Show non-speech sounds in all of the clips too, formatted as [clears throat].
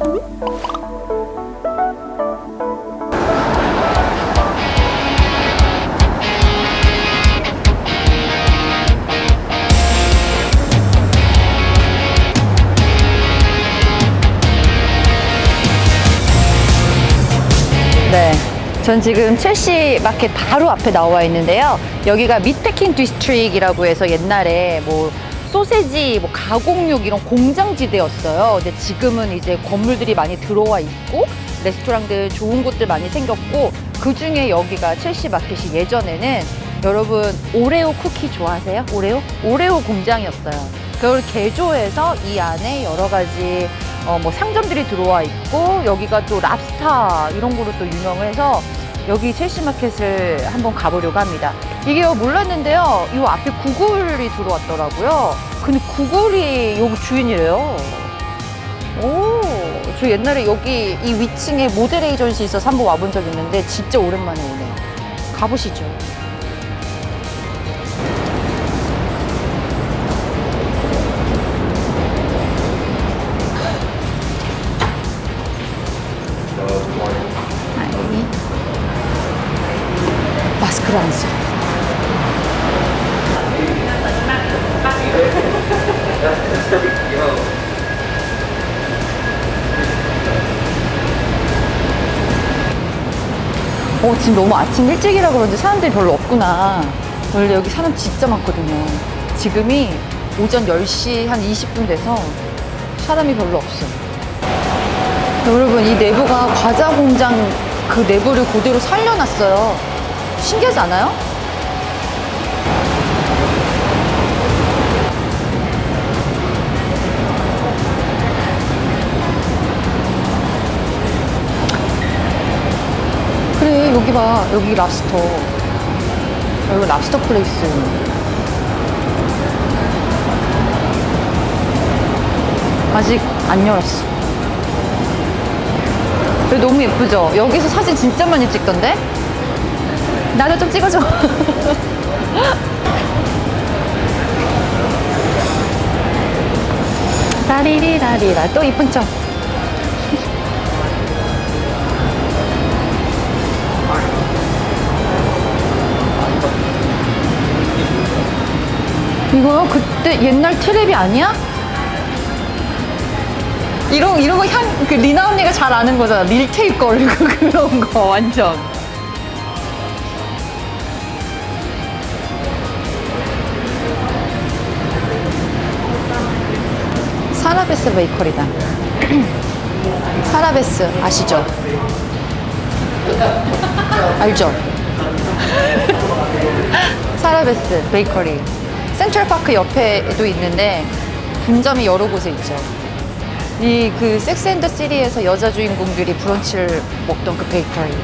네. 전 지금 첼시 마켓 바로 앞에 나와 있는데요. 여기가 미트패킹 디스트릭이라고 해서 옛날에 뭐 소세지, 뭐 가공육 이런 공장지대였어요. 근데 지금은 이제 건물들이 많이 들어와 있고 레스토랑들 좋은 곳들 많이 생겼고 그 중에 여기가 첼시 마켓이 예전에는 여러분 오레오 쿠키 좋아하세요? 오레오? 오레오 공장이었어요. 그걸 개조해서 이 안에 여러 가지 어, 뭐 상점들이 들어와 있고 여기가 또 랍스타 이런 거로 또 유명해서 여기 첼시 마켓을 한번 가보려고 합니다. 이게 몰랐는데요. 이 앞에 구글이 들어왔더라고요. 근데 구글이 여기 주인이래요. 오, 저 옛날에 여기 이 위층에 모델 에이전시 있어서 한번 와본 적 있는데 진짜 오랜만에 오네요. 가보시죠. 아이. 마스크를 안 써. 어, 지금 너무 아침 일찍이라 그런지 사람들이 별로 없구나. 원래 여기 사람 진짜 많거든요. 지금이 오전 10시 한 20분 돼서 사람이 별로 없어. 여러분, 이 내부가 과자 공장 그 내부를 그대로 살려놨어요. 신기하지 않아요? 여기 봐. 여기 랍스터. 여기 랍스터 플레이스. 아직 안 열었어. 여기 너무 예쁘죠? 여기서 사진 진짜 많이 찍던데? 나도 좀 찍어줘. [laughs] 라리리라리라. 또 이쁜 척. 이거요? 그때 옛날 트랩이 아니야? 이런 이런 거 향 그 리나 언니가 잘 아는 거잖아. 밀테이프 걸리고 [laughs] 그런 거 완전. 사라베스 베이커리다. [clears throat] 사라베스 아시죠? 알죠? [laughs] 사라베스 베이커리. 센트럴파크 옆에도 있는데 분점이 여러 곳에 있죠. 이 그 섹스 앤더 시리에서 여자 주인공들이 브런치를 먹던 그 베이커리.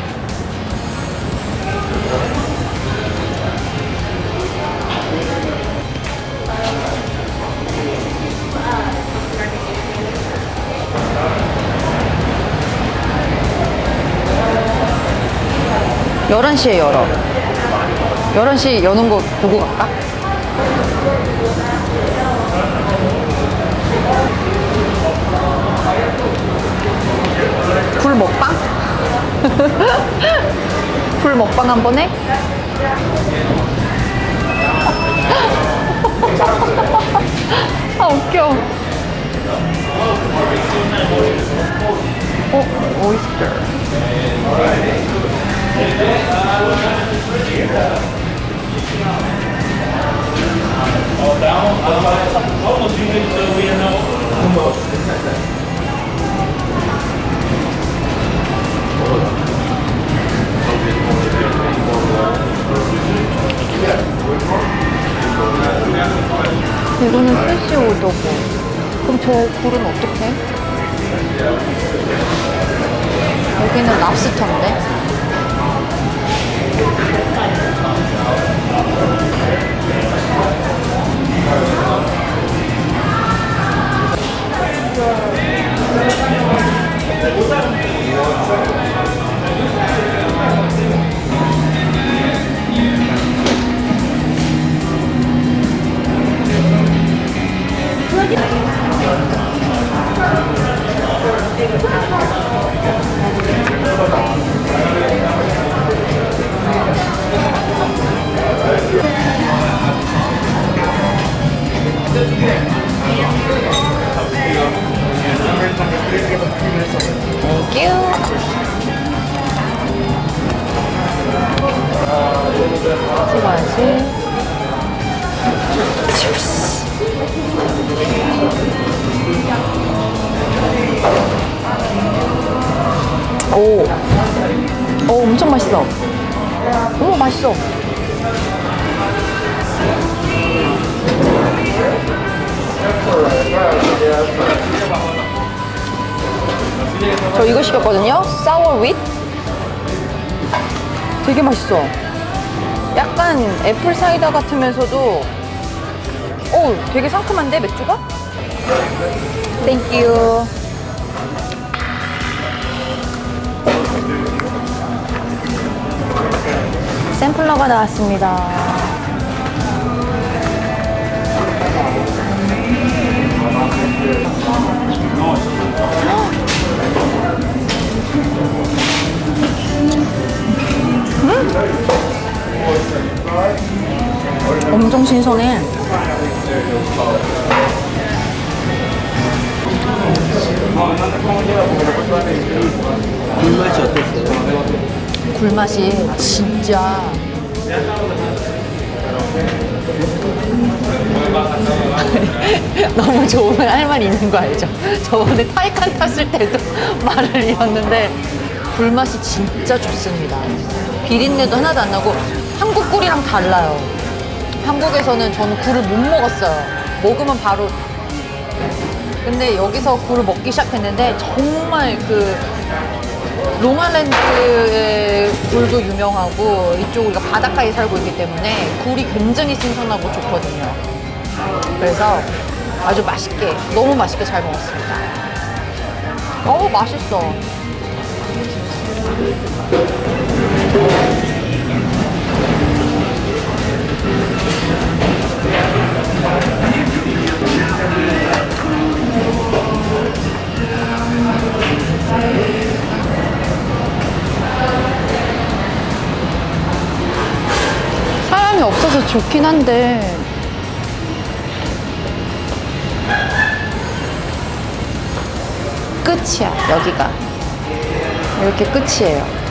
열한 시에 열어. 열한 시 여는 거 보고 갈까? 불 먹방? [laughs] 불 먹방 한 번 해? [laughs] 아 웃겨 어? 오이스터 이 저 굴은 어떡해? 여기는 랍스터인데? 그 찍어야지 오, 오 엄청 맛있어. 오 맛있어. 저 이거 시켰거든요. 사워 윗. 되게 맛있어. 약간 애플 사이다 같으면서도 오, 되게 상큼한데 맥주가? 땡큐. 샘플러가 나왔습니다. 엄청 신선해. 굴맛이 어땠어요? 굴맛이 진짜 [laughs] 너무 좋은 할 말이 있는 거 알죠? 저번에 타이칸 탔을 때도 [laughs] 말을 잃었는데 굴맛이 진짜 좋습니다. 비린내도 하나도 안 나고 한국 굴이랑 달라요. 한국에서는 저는 굴을 못 먹었어요. 먹으면 바로 근데 여기서 굴을 먹기 시작했는데 정말 그 롱알랜드의 굴도 유명하고 이쪽 우리가 바닷가에 살고 있기 때문에 굴이 굉장히 신선하고 좋거든요. 그래서 아주 맛있게 너무 맛있게 잘 먹었습니다. 어우 맛있어. 사람이 없어서 좋긴 한데. 끝이야 여기가. 이렇게 끝이에요